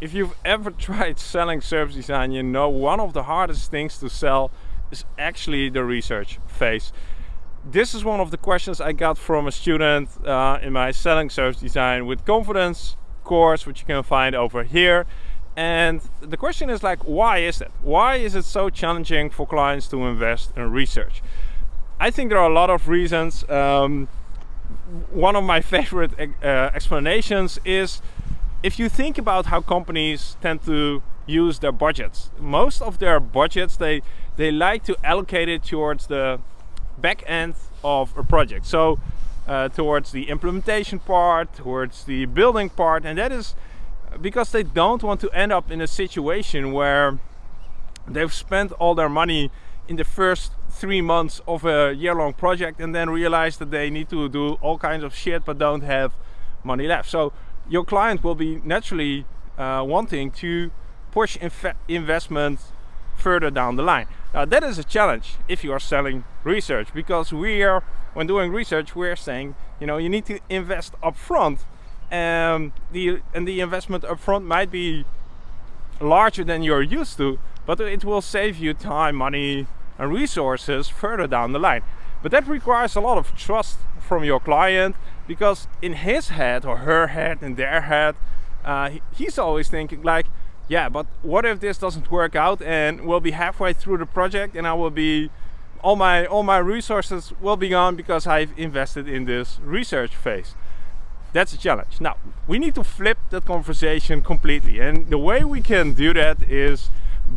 if you've ever tried selling service design, you know one of the hardest things to sell is actually the research phase. This is one of the questions I got from a student uh, in my selling service design with confidence course, which you can find over here. And the question is like, why is it? Why is it so challenging for clients to invest in research? I think there are a lot of reasons. Um, one of my favorite uh, explanations is if you think about how companies tend to use their budgets, most of their budgets they they like to allocate it towards the back end of a project. So uh, towards the implementation part, towards the building part, and that is because they don't want to end up in a situation where they've spent all their money in the first three months of a year-long project and then realize that they need to do all kinds of shit but don't have money left. So your client will be naturally uh, wanting to push investment further down the line. Now that is a challenge if you are selling research because we are, when doing research, we're saying, you know, you need to invest upfront and the, and the investment upfront might be larger than you're used to, but it will save you time, money and resources further down the line. But that requires a lot of trust from your client because in his head or her head, in their head, uh, he's always thinking like, yeah, but what if this doesn't work out and we'll be halfway through the project and I will be all my all my resources will be gone because I've invested in this research phase. That's a challenge. Now, we need to flip that conversation completely. And the way we can do that is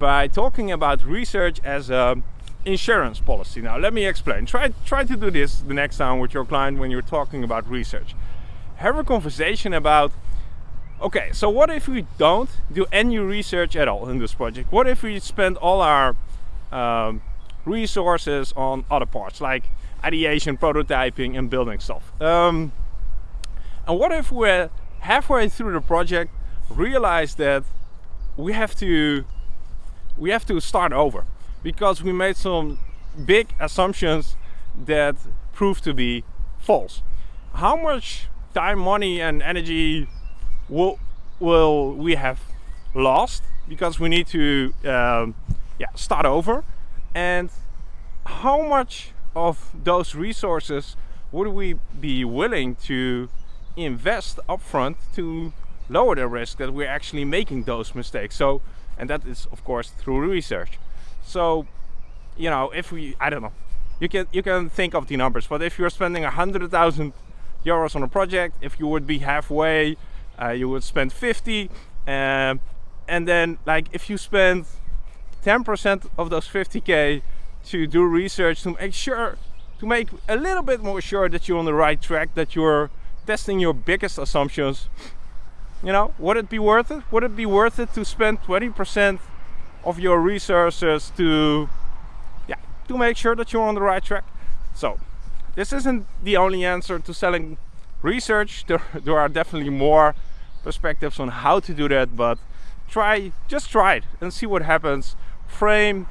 by talking about research as a insurance policy. Now let me explain. Try, try to do this the next time with your client when you're talking about research. Have a conversation about, okay, so what if we don't do any research at all in this project? What if we spend all our um, resources on other parts like ideation, prototyping and building stuff? Um, and what if we're halfway through the project realize that we have to we have to start over because we made some big assumptions that proved to be false. How much time, money and energy will, will we have lost because we need to um, yeah, start over? And how much of those resources would we be willing to invest upfront to lower the risk that we're actually making those mistakes? So, and that is of course through research. So, you know, if we, I don't know, you can you can think of the numbers, but if you're spending a hundred thousand euros on a project, if you would be halfway, uh, you would spend 50, um, and then like if you spend 10% of those 50k to do research to make sure to make a little bit more sure that you're on the right track, that you're testing your biggest assumptions, you know, would it be worth it? Would it be worth it to spend 20% of your resources to yeah to make sure that you're on the right track. So this isn't the only answer to selling research. There, there are definitely more perspectives on how to do that but try just try it and see what happens. Frame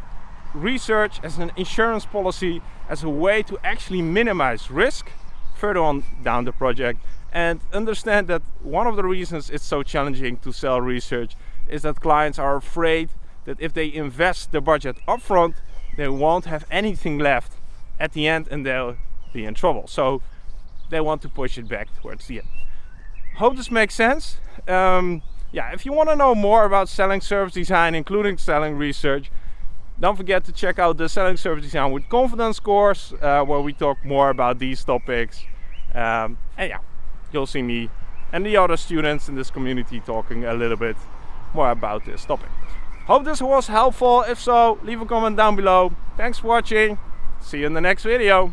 research as an insurance policy as a way to actually minimize risk further on down the project and understand that one of the reasons it's so challenging to sell research is that clients are afraid that if they invest the budget upfront, they won't have anything left at the end and they'll be in trouble. So they want to push it back towards the end. Hope this makes sense. Um, yeah, if you want to know more about selling service design, including selling research, don't forget to check out the Selling Service Design with Confidence course, uh, where we talk more about these topics. Um, and yeah, you'll see me and the other students in this community talking a little bit more about this topic. Hope this was helpful. If so, leave a comment down below. Thanks for watching. See you in the next video.